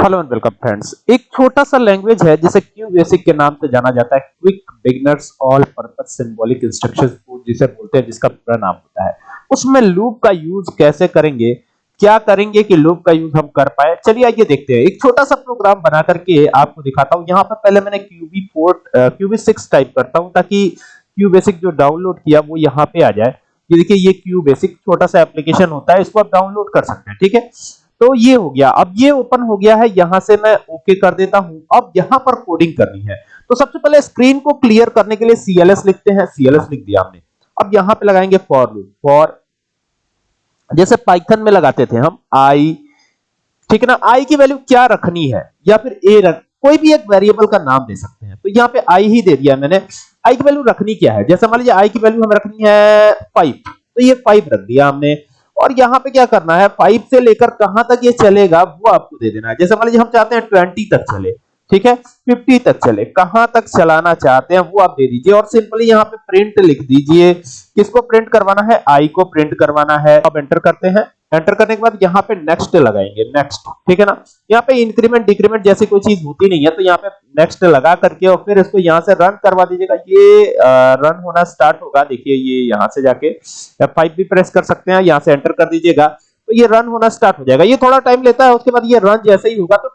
Hello and welcome friends. एक छोटा सा लैंग्वेज है, जिसे क्यू बेसिक के नाम से जाना जाता है quick beginners all purpose symbolic instructions जिसे बोलते हैं, जिसका पूरा नाम होता है। उसमें लूप का यूज़ कैसे करेंगे, क्या करेंगे कि लूप का यूज़ हम कर पाए? चलिए आइए देखते हैं। एक छोटा सा प्रोग्राम बना करके आपको दिखाता हूँ। यहाँ पर पहले मैंने क्यूबी 4 क्यूबी 6 टाइप करता हूँ, ताकि क्यू बेसिक जो डाउनलोड किया, वो यहाँ पे आ जाए। ये देखिए, ये क्यू बेसिक छोटा सा एप्लीकेशन होता है, इसको आप डाउनलोड कर सकते हैं, ठीक है? तो ये हो गया। अब ये ओपन हो गया है, यहाँ से मैं ओके कर देता हूँ। अब यहाँ पर कोडिंग करनी है। तो सबसे पहले स्क्रीन को क्लियर करने के लिए सीएलएस लिखते हैं। सीएलएस लिख दिया हमने। अब यहाँ पे लगाएँगे फॉर लूप फॉर जैसे पाइथन में लगाते थे हम आई ठीक है ना? आई की वैल्यू क्या रखनी है? या फिर ए रख कोई भी एक वेरिएबल का नाम दे सकते हैं। तो यहाँ पे आई ही दे दिया मैंने। आई की वैल्यू रखनी क्या है? जैसे मान लीजिए आई की वैल्यू हमें रखनी है फाइव तो ये फाइव रख दिया हमने। और यहाँ पे क्या करना है? फाइव से लेकर कहाँ तक ये चलेगा, वो आपको दे देना है। जैसे मान लीजिए हम चाहते हैं ट्वेंटी तक चले। ठीक है? फिफ्टी तक चले। कहाँ तक चलाना चाहते हैं, वो आप दे दीजिए। और सिंपली यहाँ पे प्रिंट लिख दीजिए। किसको प्रिंट करवाना है? आई को प्रिंट करवाना है। अब एंटर करते हैं। एंटर करने के बाद यहाँ पे नेक्स्ट लगाएँगे। नेक्स्ट ठीक है ना? यहाँ पे इंक्रीमेंट डिक्रीमेंट जैसी कोई चीज़ होती नहीं है तो यहाँ पे नेक्स्ट लगा करके और फिर इसको यहाँ से रन करवा दीजिएगा। ये रन होना स्टार्ट होगा। देखिए, ये यहाँ से जाके F5 भी प्रेस कर सकते हैं। यहाँ से एंटर कर दीजिएगा। तो ये रन होना स्टार्ट हो जाएगा। ये थोड़ा टाइम लेता है, उसके बाद ये रन जैसे ही होगा तो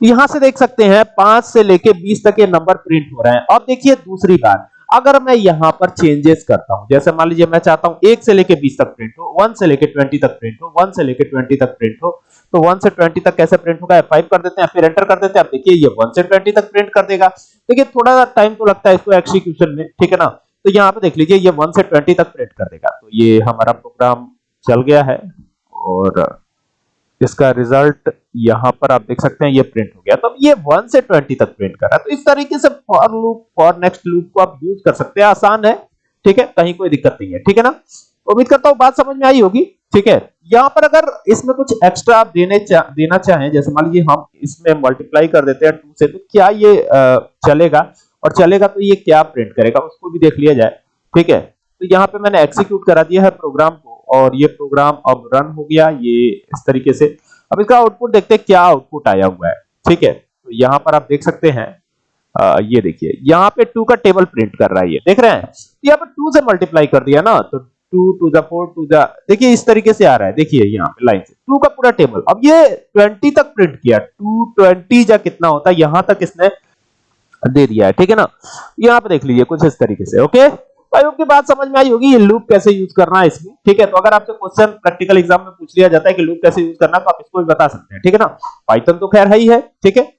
यहाँ से देख सकते हैं, पाँच से लेके बीस तक ये नंबर प्रिंट हो रहे हैं। अब देखिए दूसरी बात, अगर मैं यहाँ पर चेंजेस करता हूँ, जैसे मान लीजिए मैं चाहता हूँ एक से लेके बीस तक प्रिंट हो वन से लेके ट्वेंटी तक प्रिंट हो वन से लेके ट्वेंटी तक प्रिंट हो तो वन से ट्वेंटी तक कैसे प्रिंट होगा? फाइव कर देते हैं, फिर एंटर कर देते हैं। आप देखिए ये वन से ट्वेंटी तक प्रिंट कर देगा। देखिए थोड़ा सा टाइम तो लगता है इसको एक्सिक्यूशन में, ठीक है ना? तो यहाँ पे देख लीजिए, ये वन से ट्वेंटी तक प्रिंट कर देगा। तो ये हमारा प्रोग्राम चल गया है, और इसका रिज़ल्ट यहाँ पर आप देख सकते हैं ये प्रिंट हो गया। तो ये 1 से 20 तक प्रिंट कर रहा है। तो इस तरीके से for loop for next loop को आप यूज़ कर सकते हैं। आसान है ठीक है? कहीं कोई दिक्कत नहीं है ठीक है ना? उम्मीद करता हूँ बात समझ में आई होगी ठीक है? यहाँ पर अगर इसमें कुछ एक्स्ट्रा आप देने चा, देना चाहें जैसे मान लीजिए हम इसमें मल्टीप्लाई कर देते हैं 2 से तो क्या ये चलेगा? और चलेगा तो ये क्या प्रिंट करेगा? उसको भी देख लिया जाए ठीक है? तो यहाँ पे मैंने एक्सिक्यूट करा दिया है प्रोग्राम को। और ये प्रोग्राम अब रन हो गया ये इस तरीके से। अब इसका आउटपुट देखते हैं क्या आउटपुट आया हुआ है। ठीक है? तो यहाँ पर आप देख सकते हैं आ, ये देखिए यहाँ पे टू का टेबल प्रिंट कर रहा है ये। देख रहे हैं? तो यहाँ पे टू से मल्टीप्लाई कर दिया ना तो two to the four to the देखिए इस तरीके से आ रहा है। देखिए यहाँ पे लाइन से। टू का पूरा टेबल अब ये ट्वेंटी तक प्रिंट किया। टू ट्वेंटी या कितना होता है? यहाँ तक इसने दे दिया है। ठीक है ना? यहाँ पे देख लीजिए कुछ इस तरीके से ओके आई होप की बात समझ में आई होगी, ये लूप कैसे यूज़ करना है इसमें, ठीक है? तो अगर आपसे क्वेश्चन प्रैक्टिकल एग्ज़ाम में पूछ लिया जाता है कि लूप कैसे यूज़ करना है तो आप इसको भी बता सकते हैं, ठीक है ना? पाइथन तो खैर है ही है, ठीक है?